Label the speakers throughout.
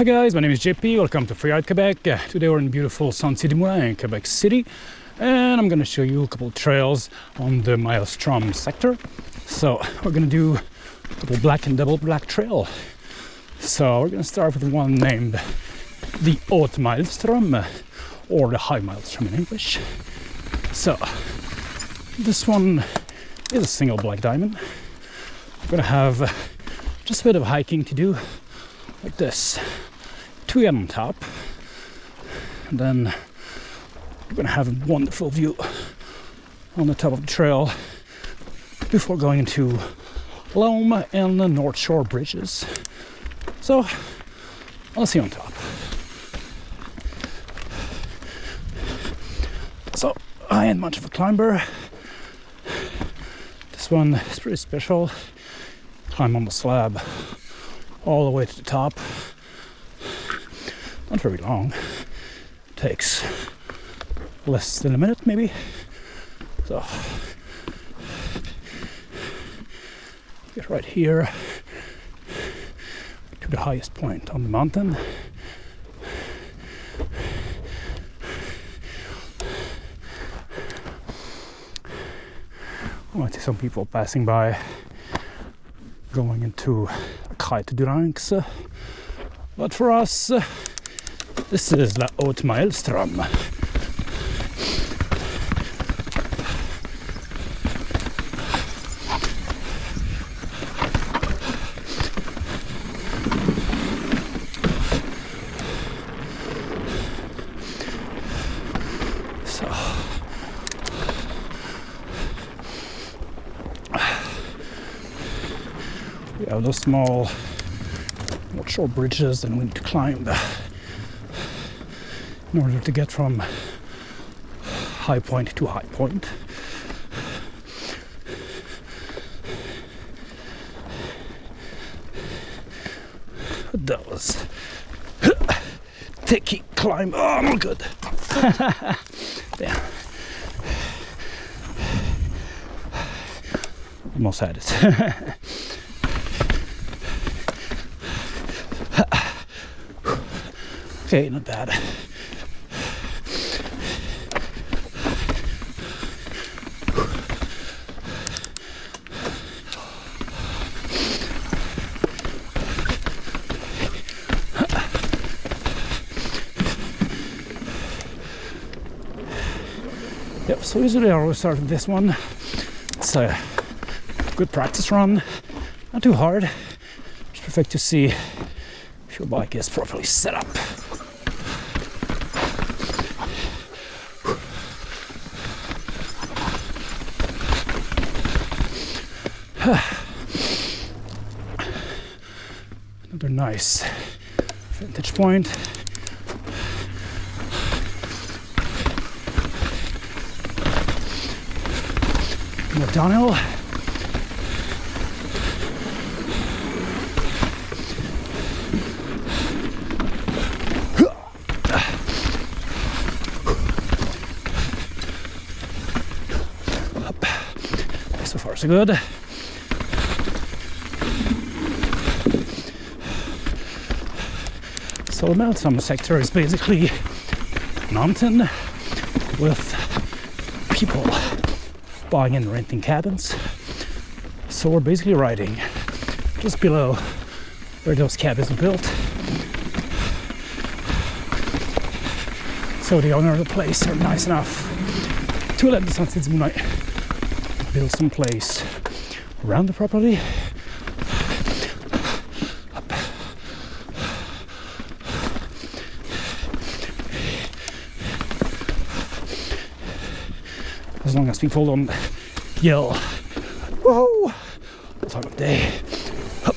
Speaker 1: Hi guys, my name is JP. Welcome to Freeride Quebec. Uh, today we're in beautiful Sentier du Moulin in Quebec City, and I'm to show you a couple trails on the Maelstrom sector. So we're to do a double black and double black trail. So we're to start with one named the Haute Maelstrom, uh, or the High Maelstrom in English. So this one is a single black diamond. Going to have uh, just a bit of hiking to do, like this two on top. And then we're gonna have a wonderful view on the top of the trail before going into Loam and the North Shore bridges. So I'll see you on top. So I ain't much of a climber. This one is pretty special. Climb on the slab all the way to the top not very long. Takes less than a minute maybe. So get right here to the highest point on the mountain. I see some people passing by going into Kite Duranks but for us this is the Haute Maelstrom. So we have those small, short bridges and we need to climb the in order to get from high point to high point. That was tricky climb. Oh, I'm good. yeah. Almost had it. okay, not bad. So usually I always start with this one. It's a good practice run, not too hard. It's perfect to see if your bike is properly set up. Another nice vantage point. Downhill. Up. So far so good. So the Maelstrom sector is basically mountain with people buying and renting cabins. So we're basically riding just below where those cabins are built. So the owner of the place are nice enough to let the Sentier du Moulin build some place around the property. As people don't yell, whoa, time of day. Up.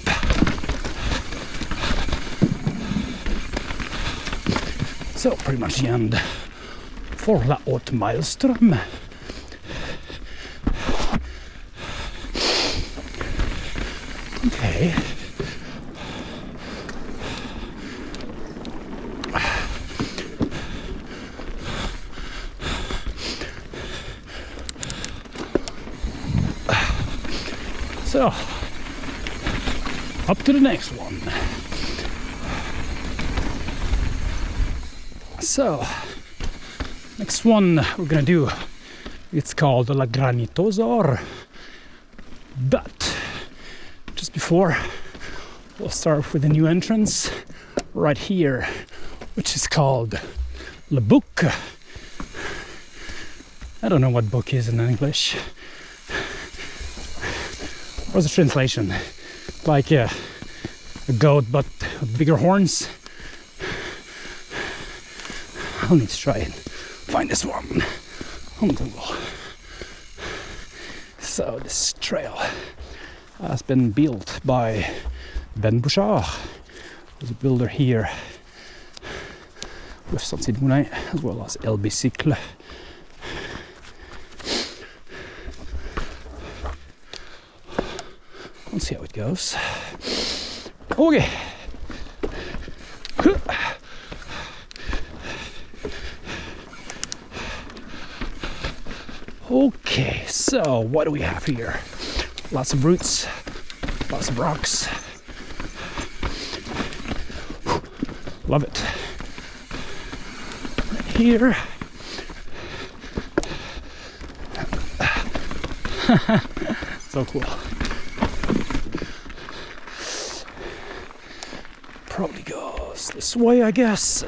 Speaker 1: So pretty much the end for La Haute Maelstrom. Okay. So, up to the next one. So, next one we're gonna do, it's called La Granitosaur. But just before, we'll start with a new entrance right here, which is called Le Bouc. I don't know what book is in English. What's the translation? Like a, a goat but bigger horns. I'll need to try and find this one on Google. So this trail has been built by Ben Bouchard, who's a builder here with Saint Moulin as well as LB Cycle. Let's see how it goes. Okay. Okay, so what do we have here? Lots of roots, lots of rocks. Love it. Here. so cool. Probably goes this way, I guess.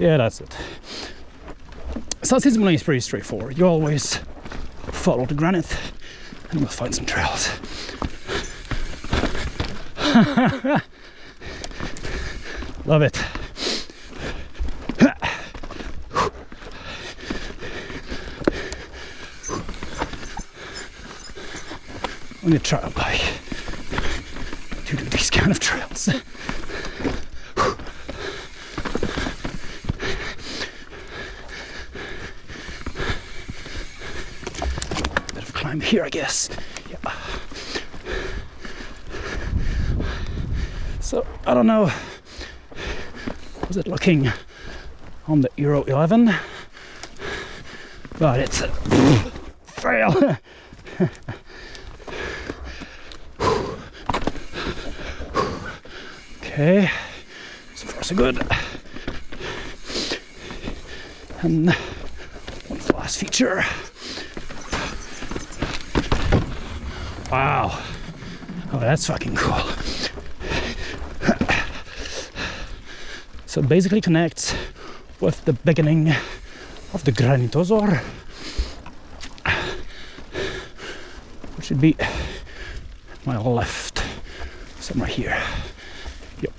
Speaker 1: Yeah, that's it. Moulin is pretty straightforward. You always follow the granite and we'll find some trails. Love it. On your trail bike to do these kind of trails. Bit of climb here, I guess. Yeah. So I don't know. Was it looking on the Euro 11? But it's a fail. okay, so far so good. And one last feature. Wow. Oh, that's fucking cool. So basically connects with the beginning of the Granitosaur, which should be my left, somewhere here. Yep.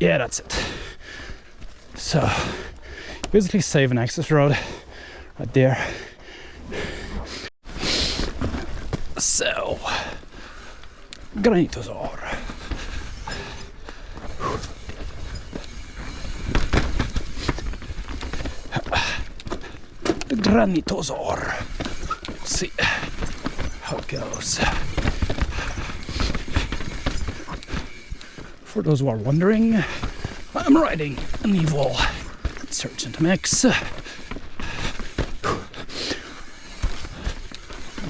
Speaker 1: Yeah, that's it. So basically save an access road right there. So, Granitosaur. The Granitosaur. Let's see how it goes. For those who are wondering, I'm riding an Evil Insurgent Max.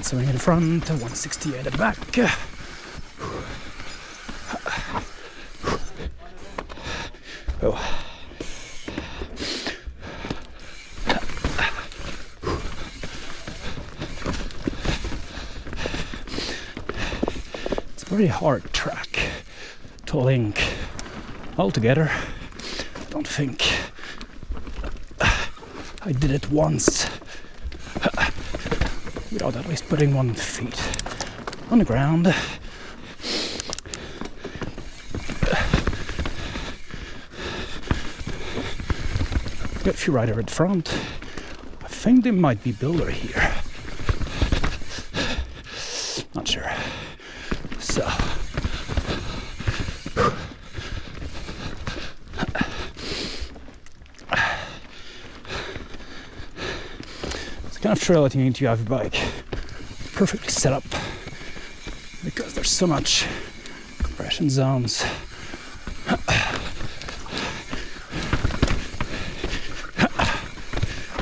Speaker 1: So in front, 160 at the back. Oh. It's a very hard track to link all together. I don't think I did it once without at least putting one feet on the ground. Got a few rider at front. I think there might be builder here. Not sure. So it's the kind of trail that to have a bike perfectly set up because there's so much compression zones.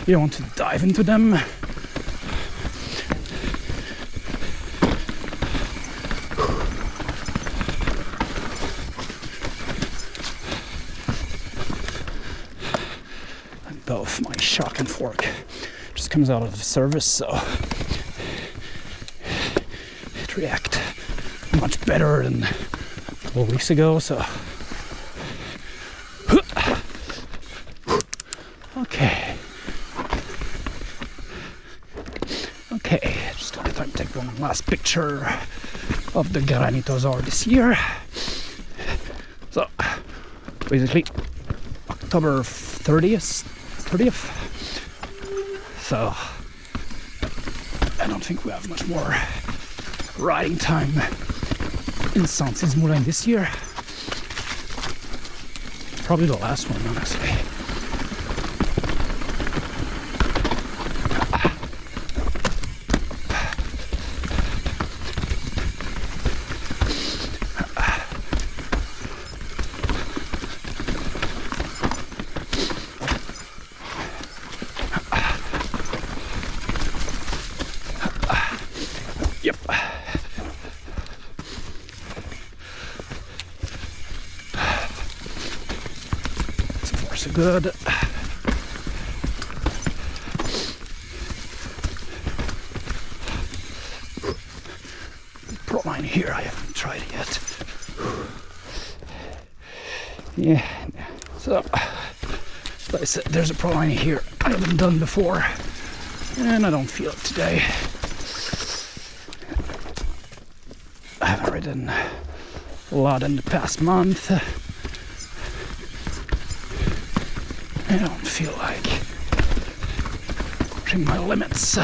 Speaker 1: You don't want to dive into them. rock and fork just comes out of service, so it react much better than a couple weeks ago. So okay, okay, just gonna try to take one last picture of the Granitosaur this year. So basically October 30th 30th so I don't think we have much more riding time in Santis Moulin this year. Probably the last one honestly Yep. So far, so good. Pro line here, I haven't tried it yet. Yeah, so like I said, there's a pro line here I haven't done before, and I don't feel it today. I haven't ridden a lot in the past month. I don't feel like pushing my limits.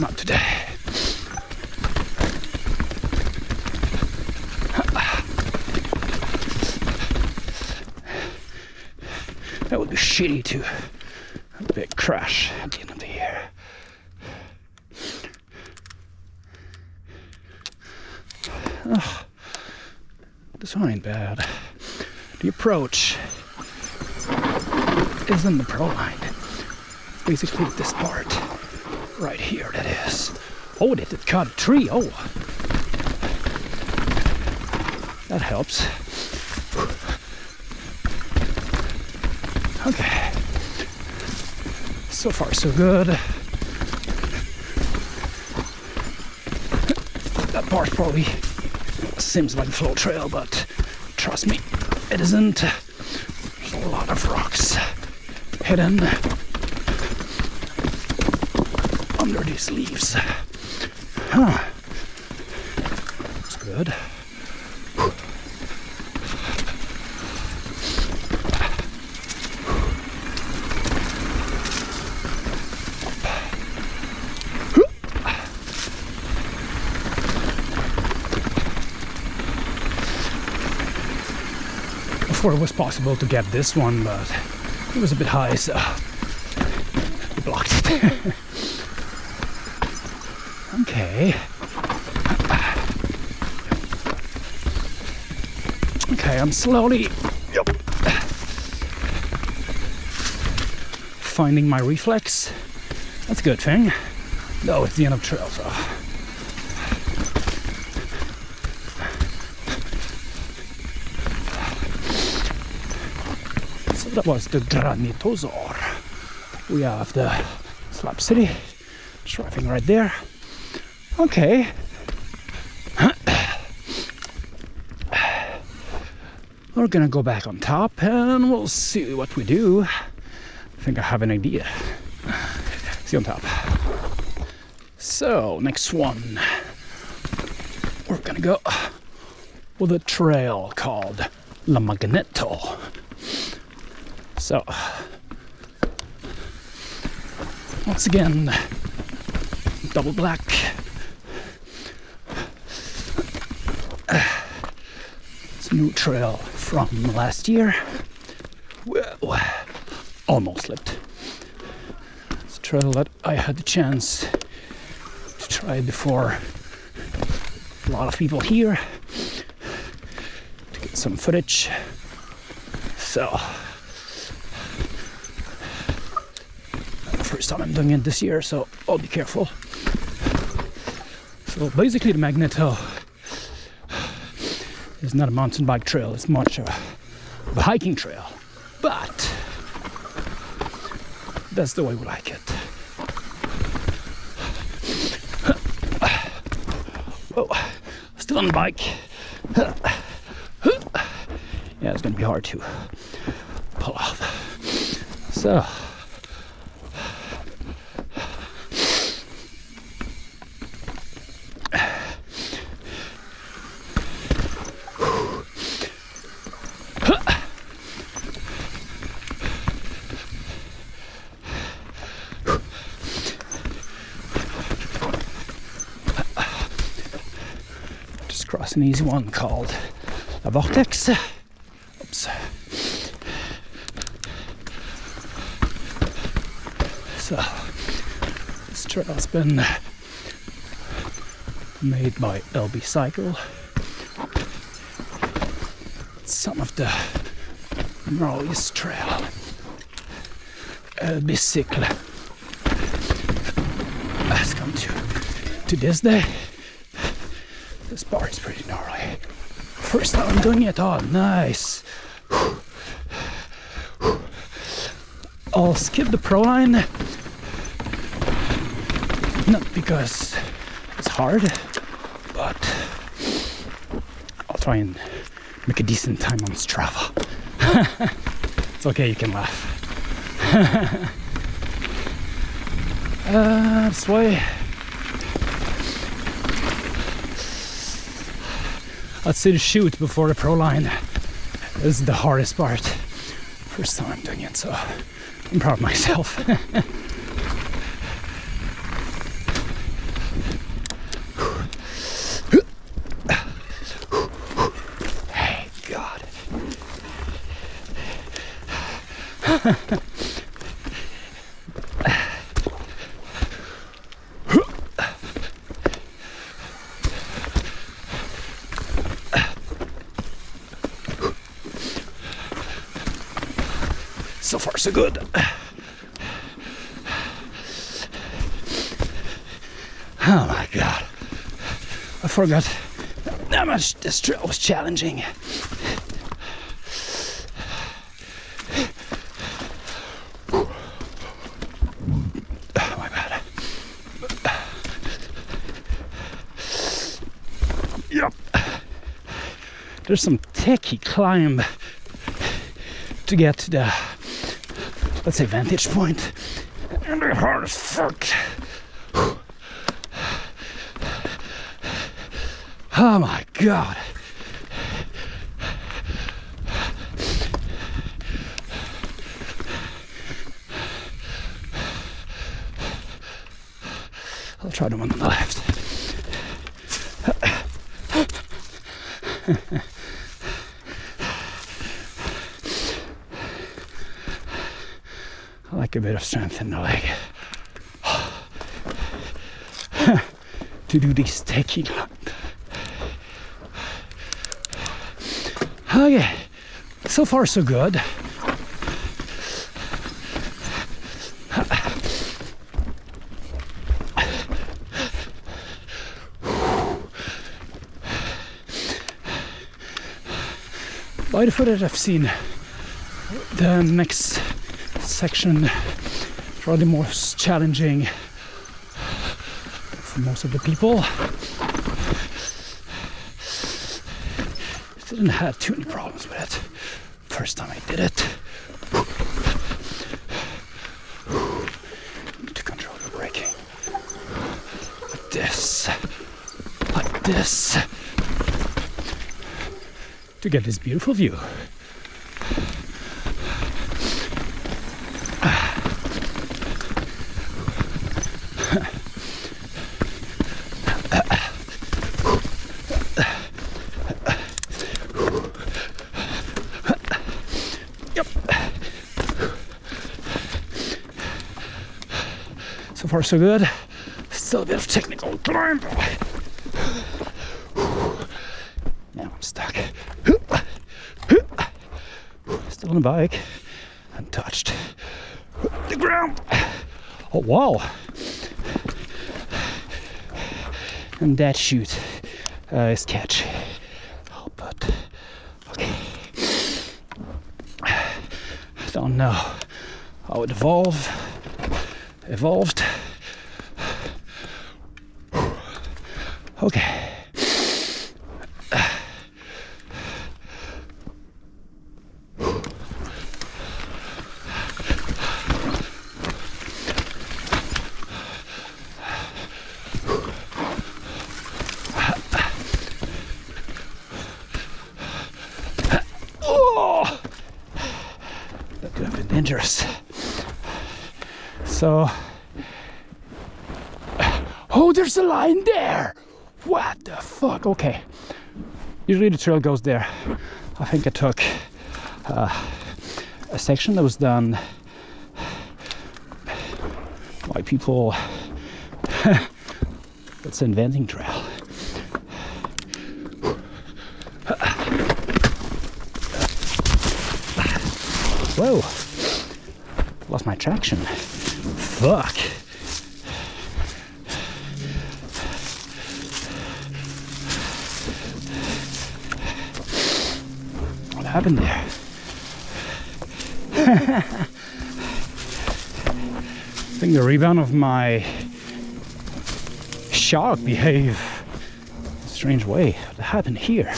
Speaker 1: Not today. That would be shitty to a big crash at the end of the year. Oh, this one ain't bad. The approach is in the pro line. Basically this part right here that is. Oh, it did cut a tree. Oh. That helps. Okay. So far so good. That part probably seems like a flow trail, but trust me, it isn't. There's a lot of rocks hidden under these leaves. Huh. That's good. Was possible to get this one, but it was a bit high, so we blocked it. okay. Okay, I'm slowly yep, finding my reflex. That's a good thing. No, it's the end of trail, so. Oh. That was the Granitosaur. We have the Slab City driving right there. Okay. We're gonna go back on top and we'll see what we do. I think I have an idea. See on top. So, next one. We're gonna go with a trail called La Magneto. So, once again, double black. It's a new trail from last year. Almost slipped. It's a trail that I had the chance to try before a lot of people here to get some footage. So, it this year, so I'll be careful. So basically, the Magneto is not a mountain bike trail; it's much of a, of a hiking trail. But That's the way we like it. Oh, still on the bike. Yeah, it's gonna be hard to pull off. So. Just cross an easy one called a vortex. Oops. So, this trail has been made by LB Cycle. It's some of the gnarliest trail. LB Cycle has come to, to this day. This bar is pretty gnarly. First time I'm doing it. Oh, nice. I'll skip the pro line. Not because it's hard, but I'll try and make a decent time on Strava. it's okay, you can laugh. uh, this way. I'd the shoot before the pro line This is the hardest part. First time I'm doing it, so I'm proud of myself. hey, God. So good. Oh my god. I forgot how much this trail was challenging. Oh. There's some techie climb to get to the let's say vantage point. And they're hard as fuck oh my god. I'll try the one on the left I like a bit of strength in the leg to do this taking. Oh, okay, so far so good. By the footage I've seen, the next section probably most challenging for most of the people. Didn't have too many problems with it. First time I did it. Need to control your braking. Like this. Like this. To get this beautiful view. So far, so good. Still a bit of technical climb. Now I'm stuck. Still on the bike, untouched. The ground. Oh wow! And that shoot uh, is catchy. Oh, but okay. I Don't know how it evolved. evolved. Okay. Oh! That could have been dangerous. So, oh, there's a line there. What the fuck? Okay. Usually the trail goes there. I think I took uh, a section that was done by people that's an inventing trail. Whoa! Lost my traction. Fuck. What happened there? I think the rebound of my shock behave a strange way. What happened here?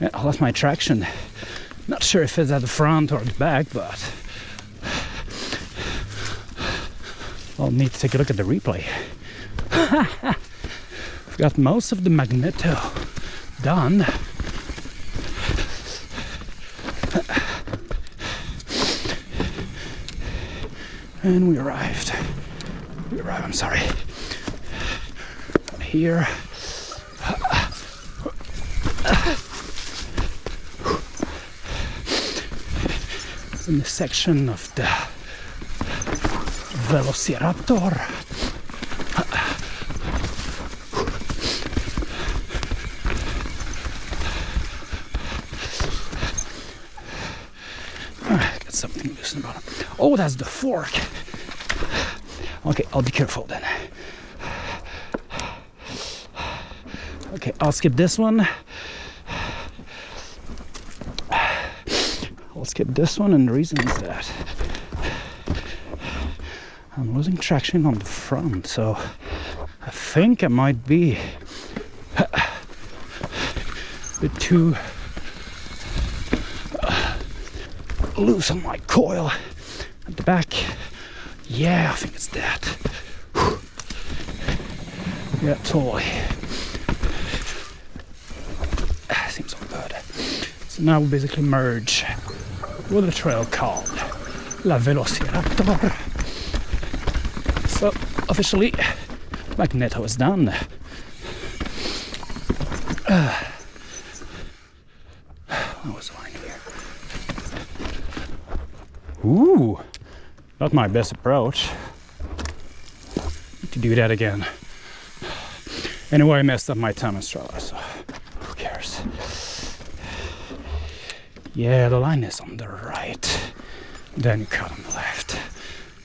Speaker 1: I lost my traction. Not sure if it's at the front or the back, but I'll need to take a look at the replay. I've got most of the magneto done. And we arrived. We arrived, I'm sorry. Here. In the section of the Velociraptor. Got something loose in the bottom. Oh, that's the fork. Okay, I'll be careful then. Okay, I'll skip this one. Skip this one, and the reason is that I'm losing traction on the front, so I think I might be a bit too uh, loose on my coil at the back. Yeah, I think it's that. Yeah, totally. Ah, Seems all good. So now we basically merge with a trail called La Velociraptor. So officially, Magneto is done. Uh, what was line here? Ooh, not my best approach. Need to do that again. Anyway, I messed up my time in Strava, so who cares? Yeah, the line is on the right. Then cut on the left.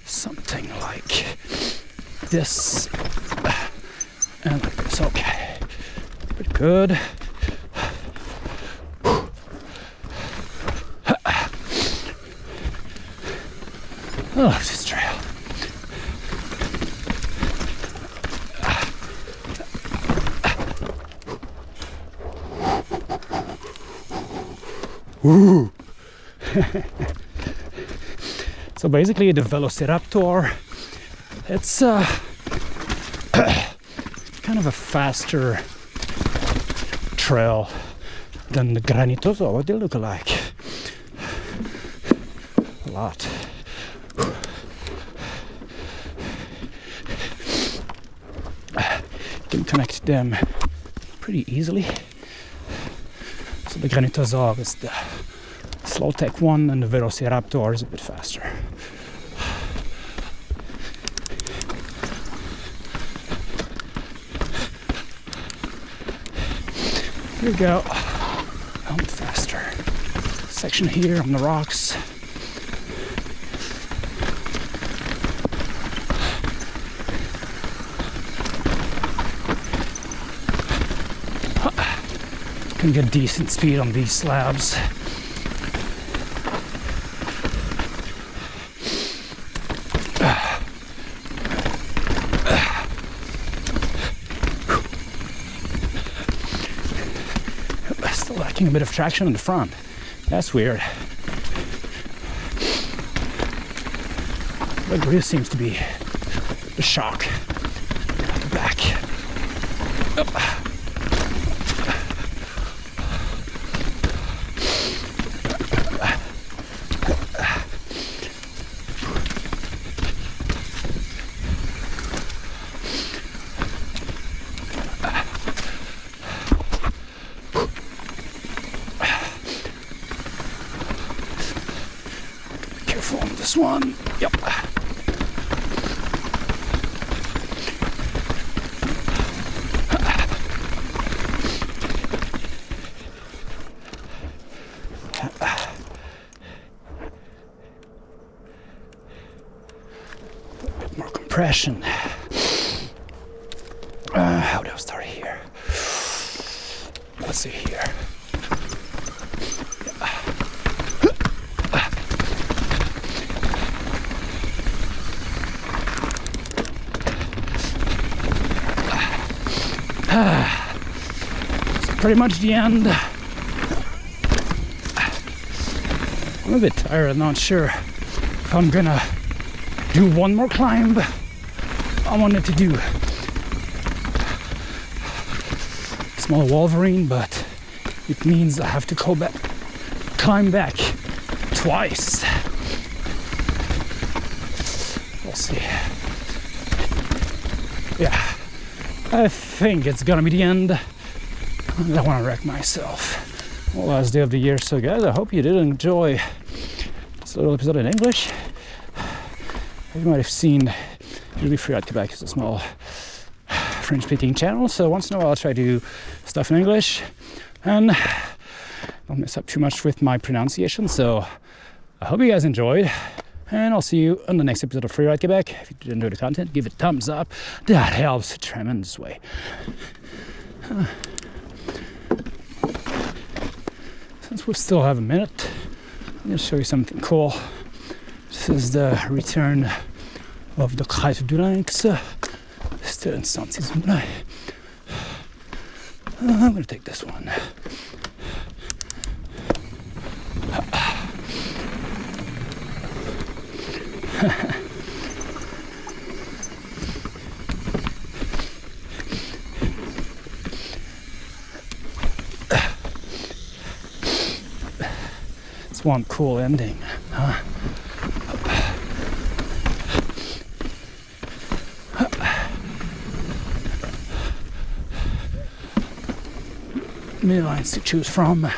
Speaker 1: Something like this. And like this. Okay. Pretty good. Oh, this trail. So basically the Velociraptor, it's uh, kind of a faster trail than the Granitoso. What they look like? A lot. You can connect them pretty easily. So the Granitosaur is the slow tech one and the Velociraptor is a bit faster. Here we go. I'm faster. Section here on the rocks. Can get decent speed on these slabs. A bit of traction in the front. That's weird. The really seems to be the shock at the back. Oh. Careful on this one. Yep. more compression. Uh, how do I start here? Let's see here. It's pretty much the end. I'm a bit tired, not sure if I'm gonna do one more climb. I wanted to do small Wolverine, but it means I have to go back, climb back twice. We'll see. Yeah, I think it's gonna be the end. I don't want to wreck myself. Well, last day of the year, so guys, I hope you did enjoy this little episode in English. You might have seen Freeride Quebec is a small French speaking channel, so once in a while I'll try to do stuff in English and don't mess up too much with my pronunciation. So I hope you guys enjoyed, and I'll see you on the next episode of Freeride Quebec. If you did enjoy the content, give it a thumbs up. That helps a tremendous way. Since we still have a minute, I'm to show you something cool. This is the return of the Kite du Lynx. Still in Saint-Simon. Uh, I'm going to take this one. it's one cool ending, huh? many lines to choose from.